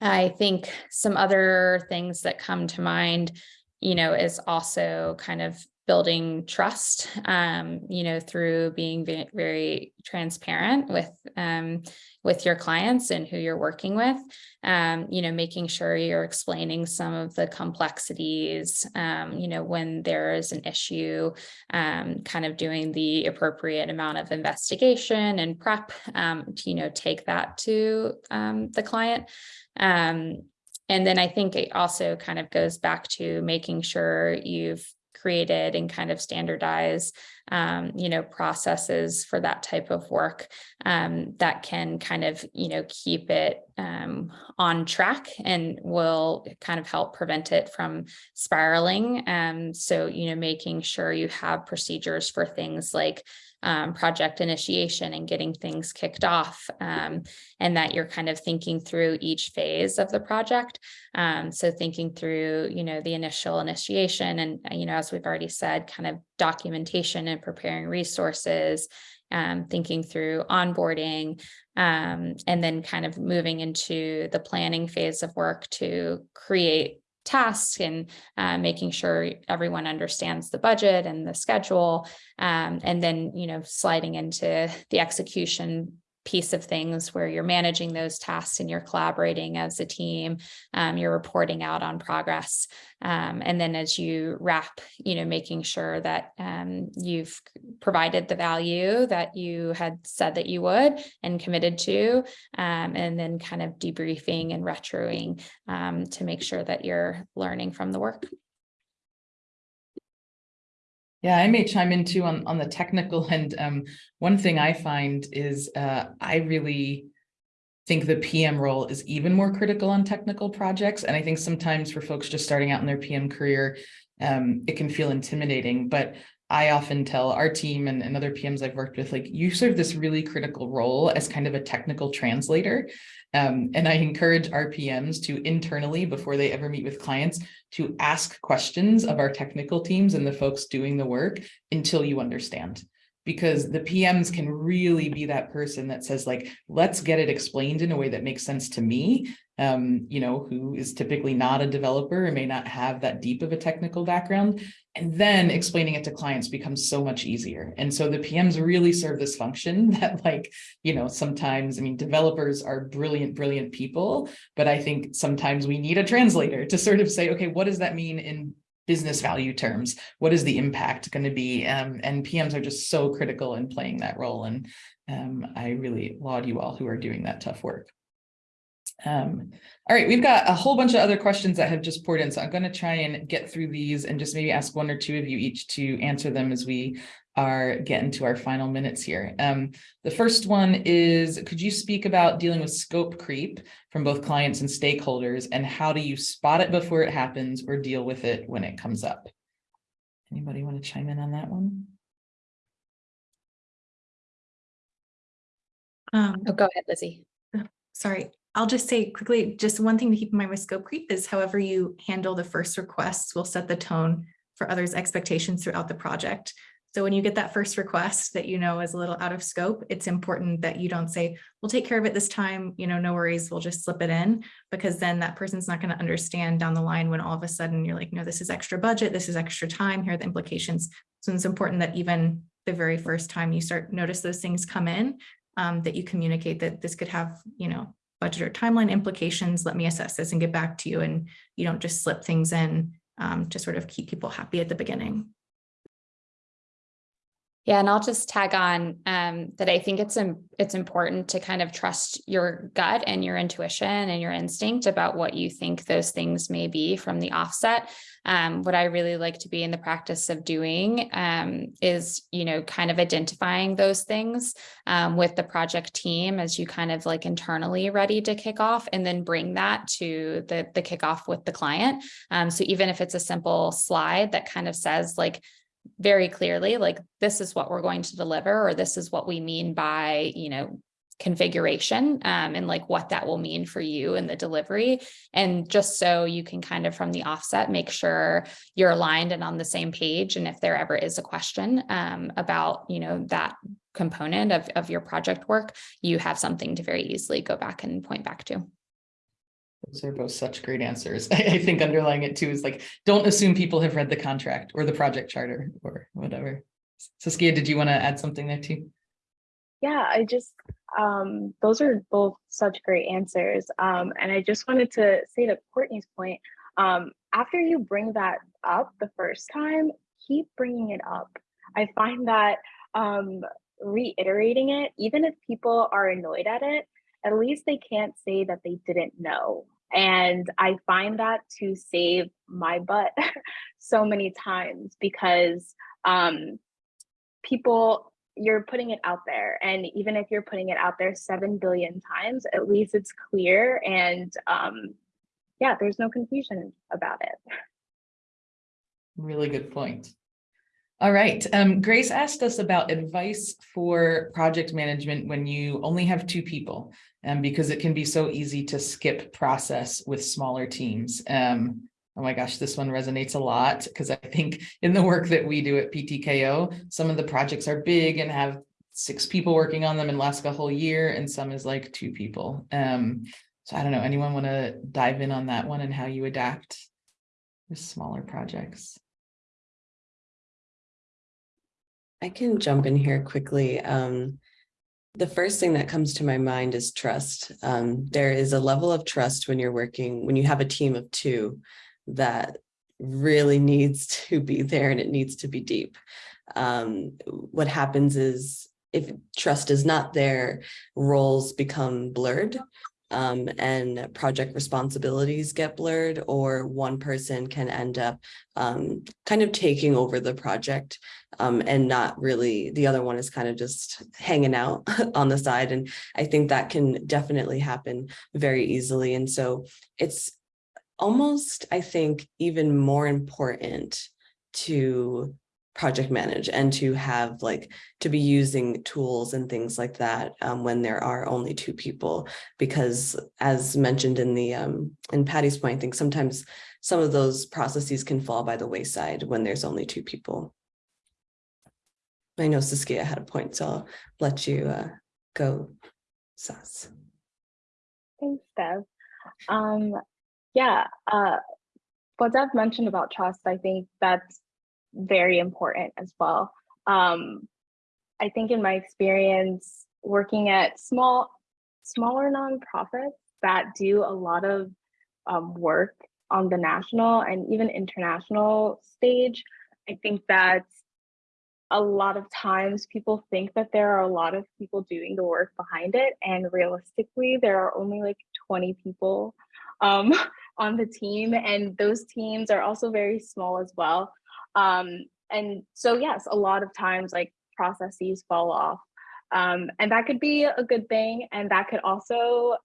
I think some other things that come to mind, you know, is also kind of building trust, um, you know, through being very, transparent with um, with your clients and who you're working with, um, you know, making sure you're explaining some of the complexities, um, you know, when there is an issue, um, kind of doing the appropriate amount of investigation and prep um, to, you know, take that to the client. Um, and then I think it also kind of goes back to making sure you've created and kind of standardize, um, you know, processes for that type of work um, that can kind of, you know, keep it um, on track and will kind of help prevent it from spiraling. Um, so, you know, making sure you have procedures for things like um, project initiation and getting things kicked off um, and that you're kind of thinking through each phase of the project. Um, so thinking through, you know, the initial initiation and, uh, you know, as we've already said, kind of documentation and preparing resources, um, thinking through onboarding, um, and then kind of moving into the planning phase of work to create tasks and uh, making sure everyone understands the budget and the schedule. Um, and then, you know, sliding into the execution piece of things where you're managing those tasks and you're collaborating as a team, um, you're reporting out on progress. Um, and then as you wrap, you know, making sure that um, you've provided the value that you had said that you would and committed to, um, and then kind of debriefing and retroing um, to make sure that you're learning from the work. Yeah, I may chime in too on, on the technical and um, one thing I find is uh, I really think the PM role is even more critical on technical projects. And I think sometimes for folks just starting out in their PM career, um, it can feel intimidating, but I often tell our team and, and other PMs I've worked with, like you serve this really critical role as kind of a technical translator. Um, and I encourage our PMs to internally, before they ever meet with clients, to ask questions of our technical teams and the folks doing the work until you understand because the PMs can really be that person that says like, let's get it explained in a way that makes sense to me, um, you know, who is typically not a developer and may not have that deep of a technical background. And then explaining it to clients becomes so much easier. And so the PMs really serve this function that like, you know, sometimes, I mean, developers are brilliant, brilliant people, but I think sometimes we need a translator to sort of say, okay, what does that mean in business value terms what is the impact going to be? Um, and pms are just so critical in playing that role and um, i really laud you all who are doing that tough work. Um, all right we've got a whole bunch of other questions that have just poured in so i'm going to try and get through these and just maybe ask one or two of you each to answer them as we are getting to our final minutes here. Um, the first one is, could you speak about dealing with scope creep from both clients and stakeholders and how do you spot it before it happens or deal with it when it comes up? Anybody want to chime in on that one? Um, Oh, go ahead, Lizzie. sorry, I'll just say quickly, just one thing to keep in mind with scope creep is however you handle the first requests will set the tone for others' expectations throughout the project. So when you get that first request that you know is a little out of scope, it's important that you don't say, we'll take care of it this time, you know, no worries, we'll just slip it in, because then that person's not going to understand down the line when all of a sudden you're like, no, this is extra budget, this is extra time, here are the implications. So it's important that even the very first time you start notice those things come in, um, that you communicate that this could have, you know, budget or timeline implications, let me assess this and get back to you. And you don't just slip things in um, to sort of keep people happy at the beginning. Yeah, and I'll just tag on um, that I think it's it's important to kind of trust your gut and your intuition and your instinct about what you think those things may be from the offset. Um, what I really like to be in the practice of doing um, is, you know, kind of identifying those things um, with the project team as you kind of like internally ready to kick off, and then bring that to the the kickoff with the client. Um, so even if it's a simple slide that kind of says like very clearly, like this is what we're going to deliver, or this is what we mean by, you know, configuration um, and like what that will mean for you in the delivery. And just so you can kind of from the offset, make sure you're aligned and on the same page. And if there ever is a question um, about, you know, that component of, of your project work, you have something to very easily go back and point back to. Those are both such great answers. I, think underlying it too is like, don't assume people have read the contract or the project charter or whatever. Saskia, did you want to add something there too? Yeah, I just, um, those are both such great answers. Um, and I just wanted to say to Courtney's point, um, after you bring that up the first time, keep bringing it up. I find that um, reiterating it, even if people are annoyed at it, at least they can't say that they didn't know. And I find that to save my butt so many times because um, people, you're putting it out there. And even if you're putting it out there 7 billion times, at least it's clear. And um, yeah, there's no confusion about it. Really good point. All right, um, Grace asked us about advice for project management when you only have two people, um, because it can be so easy to skip process with smaller teams. Um, oh my gosh, this one resonates a lot because I think in the work that we do at PTKO, some of the projects are big and have six people working on them and last a whole year, and some is like two people. Um, so I don't know, anyone want to dive in on that one and how you adapt with smaller projects? I can jump in here quickly. Um, the first thing that comes to my mind is trust. Um, there is a level of trust when you're working, when you have a team of two that really needs to be there and it needs to be deep. Um, what happens is if trust is not there, roles become blurred. Um, and project responsibilities get blurred or one person can end up um, kind of taking over the project um, and not really, the other one is kind of just hanging out on the side. And I think that can definitely happen very easily. And so it's almost, I think, even more important to project manage and to have like to be using tools and things like that um, when there are only two people because as mentioned in the um in Patty's point I think sometimes some of those processes can fall by the wayside when there's only two people. I know Saskia had a point so I'll let you uh go Sas. Thanks, Deb. Um, yeah, uh, what Deb mentioned about trust, I think that's very important as well. Um, I think in my experience working at small, smaller nonprofits that do a lot of um, work on the national and even international stage, I think that a lot of times people think that there are a lot of people doing the work behind it and realistically there are only like 20 people um, on the team and those teams are also very small as well um, and so yes, a lot of times like processes fall off. Um, and that could be a good thing. And that could also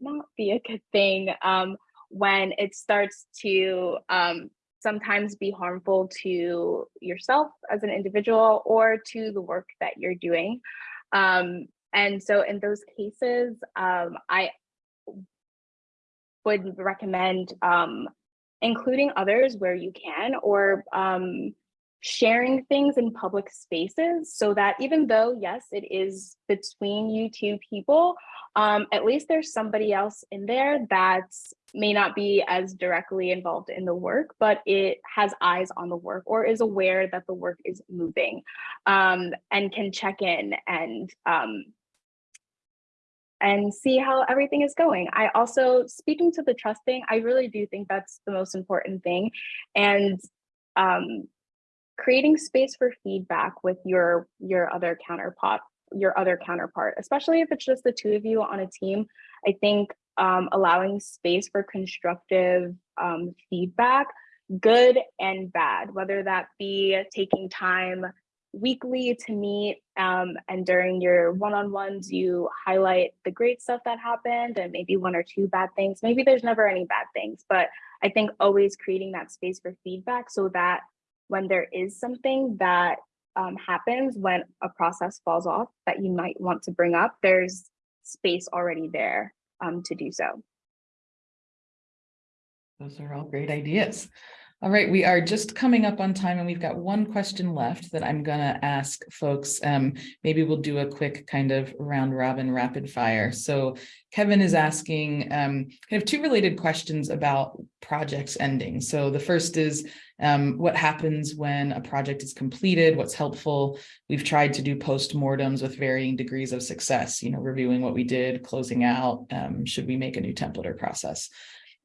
not be a good thing um, when it starts to um, sometimes be harmful to yourself as an individual or to the work that you're doing. Um, and so in those cases, um, I would recommend um, including others where you can, or um, sharing things in public spaces so that even though, yes, it is between you two people, um, at least there's somebody else in there that may not be as directly involved in the work, but it has eyes on the work or is aware that the work is moving um, and can check in and um, and see how everything is going. I also, speaking to the trust thing, I really do think that's the most important thing. And um, creating space for feedback with your your other counterpart, your other counterpart, especially if it's just the two of you on a team. I think um, allowing space for constructive um, feedback, good and bad, whether that be taking time weekly to meet um, and during your one-on-ones you highlight the great stuff that happened and maybe one or two bad things maybe there's never any bad things but i think always creating that space for feedback so that when there is something that um, happens when a process falls off that you might want to bring up there's space already there um, to do so Those are all great ideas. All right, we are just coming up on time and we've got one question left that I'm gonna ask folks. Um, maybe we'll do a quick kind of round robin rapid fire. So Kevin is asking um, kind of two related questions about projects ending. So the first is um, what happens when a project is completed, what's helpful. We've tried to do post-mortems with varying degrees of success, you know, reviewing what we did, closing out, um, should we make a new template or process?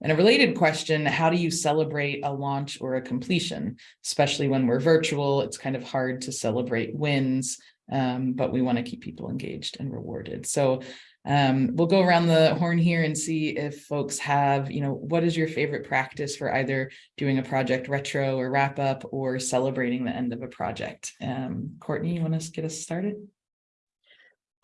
And a related question, how do you celebrate a launch or a completion, especially when we're virtual? It's kind of hard to celebrate wins, um, but we want to keep people engaged and rewarded. So um, we'll go around the horn here and see if folks have, you know, what is your favorite practice for either doing a project retro or wrap up or celebrating the end of a project? Um, Courtney, you want to get us started?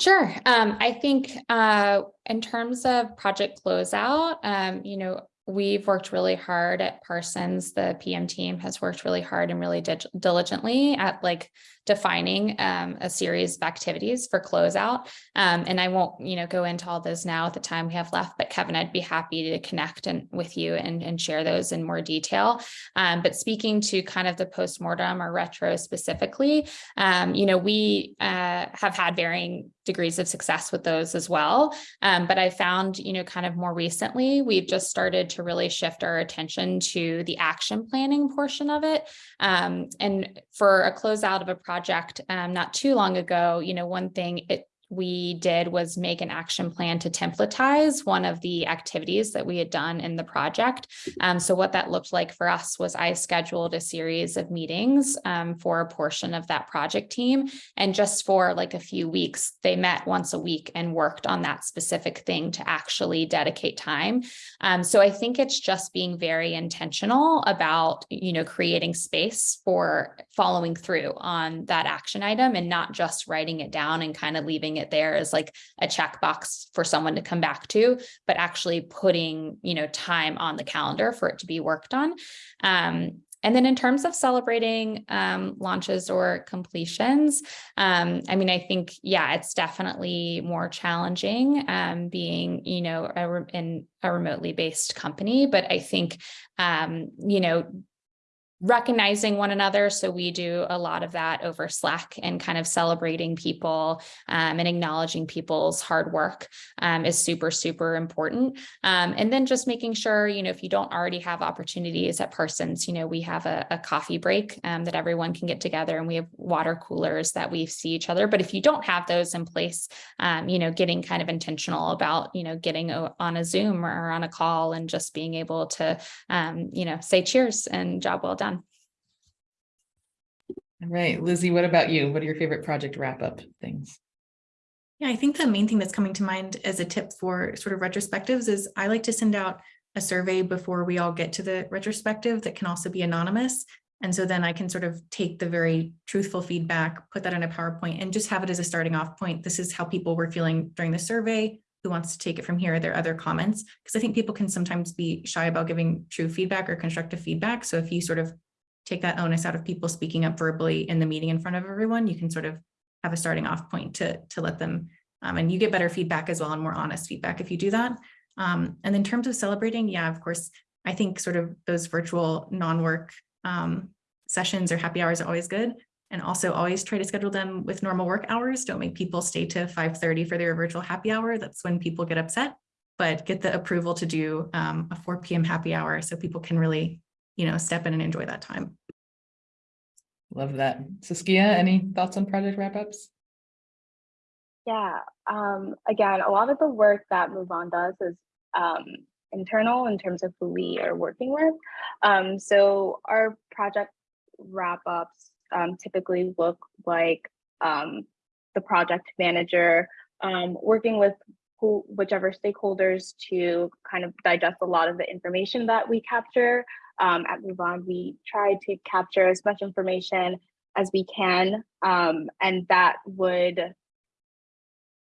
Sure. Um, I think uh, in terms of project closeout, um, you know, we've worked really hard at Parsons. The PM team has worked really hard and really diligently at like defining um, a series of activities for closeout. Um, and I won't, you know, go into all those now at the time we have left, but Kevin, I'd be happy to connect and with you and, and share those in more detail. Um, but speaking to kind of the postmortem or retro specifically, um, you know, we uh, have had varying degrees of success with those as well. Um, but I found, you know, kind of more recently, we've just started to really shift our attention to the action planning portion of it. Um, and for a closeout of a project um, not too long ago, you know, one thing it we did was make an action plan to templatize one of the activities that we had done in the project. Um, so what that looked like for us was I scheduled a series of meetings um, for a portion of that project team. And just for like a few weeks, they met once a week and worked on that specific thing to actually dedicate time. Um, so I think it's just being very intentional about, you know, creating space for following through on that action item and not just writing it down and kind of leaving it there as like a checkbox for someone to come back to, but actually putting, you know, time on the calendar for it to be worked on. Um, and then in terms of celebrating um, launches or completions, um, I mean, I think, yeah, it's definitely more challenging um, being, you know, a, re- in a remotely based company. But I think, um, you know, recognizing one another. So we do a lot of that over Slack and kind of celebrating people um, and acknowledging people's hard work um, is super, super important. Um, and then just making sure, you know, if you don't already have opportunities at Parsons, you know, we have a, a coffee break um, that everyone can get together and we have water coolers that we see each other. But if you don't have those in place, um, you know, getting kind of intentional about, you know, getting a, on a Zoom or on a call and just being able to, um, you know, say cheers and job well done. All right, Lizzie, what about you? What are your favorite project wrap-up things? Yeah, I think the main thing that's coming to mind as a tip for sort of retrospectives is I like to send out a survey before we all get to the retrospective that can also be anonymous. And so then I can sort of take the very truthful feedback, put that in a PowerPoint and just have it as a starting off point. This is how people were feeling during the survey. Who wants to take it from here? Are there other comments? Because I think people can sometimes be shy about giving true feedback or constructive feedback. So if you sort of take that onus out of people speaking up verbally in the meeting in front of everyone, you can sort of have a starting off point to, to let them, um, and you get better feedback as well and more honest feedback if you do that. Um, and in terms of celebrating, yeah, of course, I think sort of those virtual non-work um, sessions or happy hours are always good. And also always try to schedule them with normal work hours. Don't make people stay to 5.30 for their virtual happy hour. That's when people get upset. But get the approval to do um, a 4 p.m. happy hour so people can really, you know, step in and enjoy that time. Love that. Saskia, any thoughts on project wrap-ups? Yeah, um, again, a lot of the work that MoveOn does is um, internal in terms of who we are working with. Um, so our project wrap-ups um, typically look like um, the project manager um, working with who, whichever stakeholders to kind of digest a lot of the information that we capture. Um, at MoveOn, we try to capture as much information as we can, um, and that would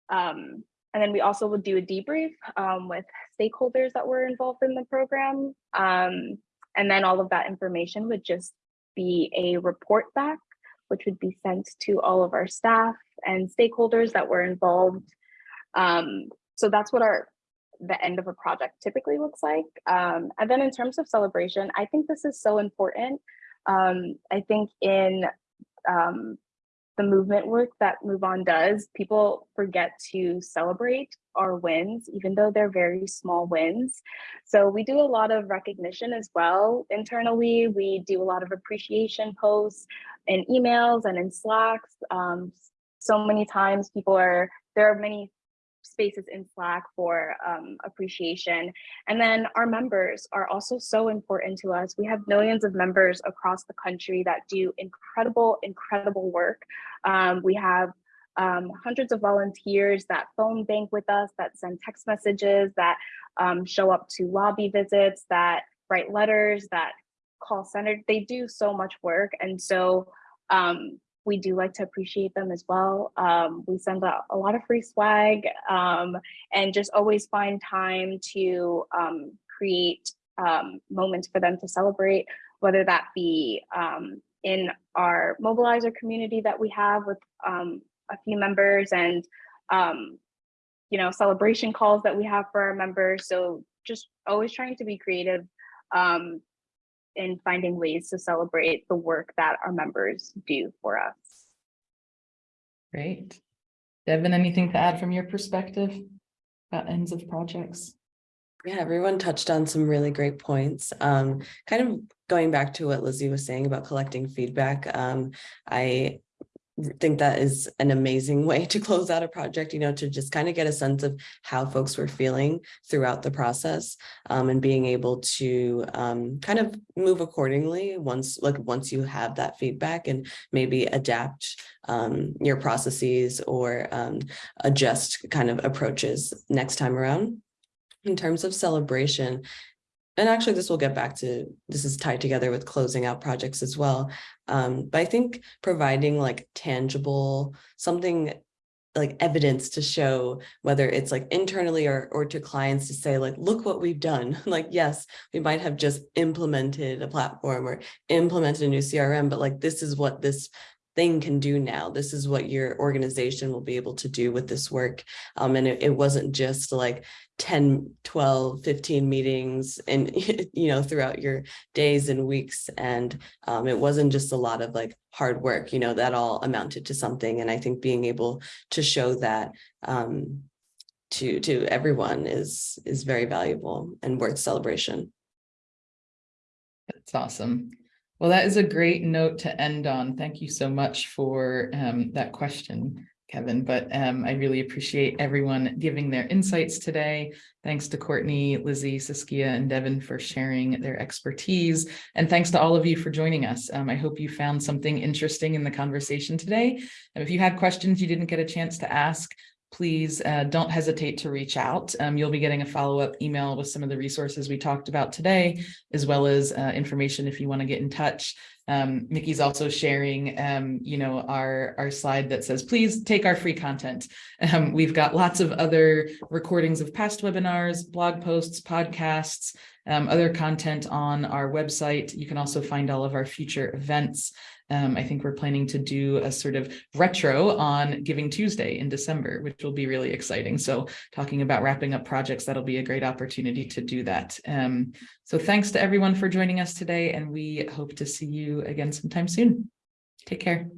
um, and then we also would do a debrief um, with stakeholders that were involved in the program. Um, and then all of that information would just be a report back, which would be sent to all of our staff and stakeholders that were involved. Um, so that's what our the end of a project typically looks like. Um, and then in terms of celebration, I think this is so important. Um, I think in um, the movement work that MoveOn does, people forget to celebrate our wins, even though they're very small wins. So we do a lot of recognition as well internally. We do a lot of appreciation posts in emails and in Slacks. Um, so many times people are, there are many spaces in Slack for um, appreciation. And then our members are also so important to us. We have millions of members across the country that do incredible, incredible work. Um, we have um, hundreds of volunteers that phone bank with us, that send text messages, that um, show up to lobby visits, that write letters, that call center. They do so much work. And so um, we do like to appreciate them as well. Um, we send out a lot of free swag um, and just always find time to um, create um, moments for them to celebrate, whether that be um, in our mobilizer community that we have with um, a few members and you know celebration calls that we have for our members. So just always trying to be creative um, in finding ways to celebrate the work that our members do for us. Great. Devin, anything to add from your perspective about ends of projects? Yeah, everyone touched on some really great points. Um, kind of going back to what Lizzie was saying about collecting feedback. Um, I think that is an amazing way to close out a project, you know, to just kind of get a sense of how folks were feeling throughout the process. Um, and being able to um, kind of move accordingly once, like, once you have that feedback and maybe adapt um, your processes or um, adjust kind of approaches next time around. In terms of celebration, and actually this will get back to, this is tied together with closing out projects as well. Um, but I think providing like tangible, something like evidence to show whether it's like internally or or to clients to say like look what we've done like yes we might have just implemented a platform or implemented a new crm but like this is what this thing can do now. This is what your organization will be able to do with this work. Um and it, it wasn't just like 10 12 15 meetings and you know throughout your days and weeks. And um it wasn't just a lot of like hard work you know that all amounted to something. And i think being able to show that um to to everyone is is very valuable and worth celebration. That's awesome. Well, that is a great note to end on. Thank you so much for um, that question, Kevin. But um, I really appreciate everyone giving their insights today. Thanks to Courtney, Lizzie, Saskia, and Devin for sharing their expertise. And thanks to all of you for joining us. Um, I hope you found something interesting in the conversation today. And if you had questions you didn't get a chance to ask, please uh, don't hesitate to reach out. Um, you'll be getting a follow-up email with some of the resources we talked about today, as well as uh, information if you want to get in touch. Um, Mickey's also sharing, um, you know, our, our slide that says, please take our free content. Um, we've got lots of other recordings of past webinars, blog posts, podcasts, um, other content on our website. You can also find all of our future events. Um, I think we're planning to do a sort of retro on Giving Tuesday in December, which will be really exciting. So talking about wrapping up projects, that'll be a great opportunity to do that. Um, so thanks to everyone for joining us today, and we hope to see you again sometime soon. Take care.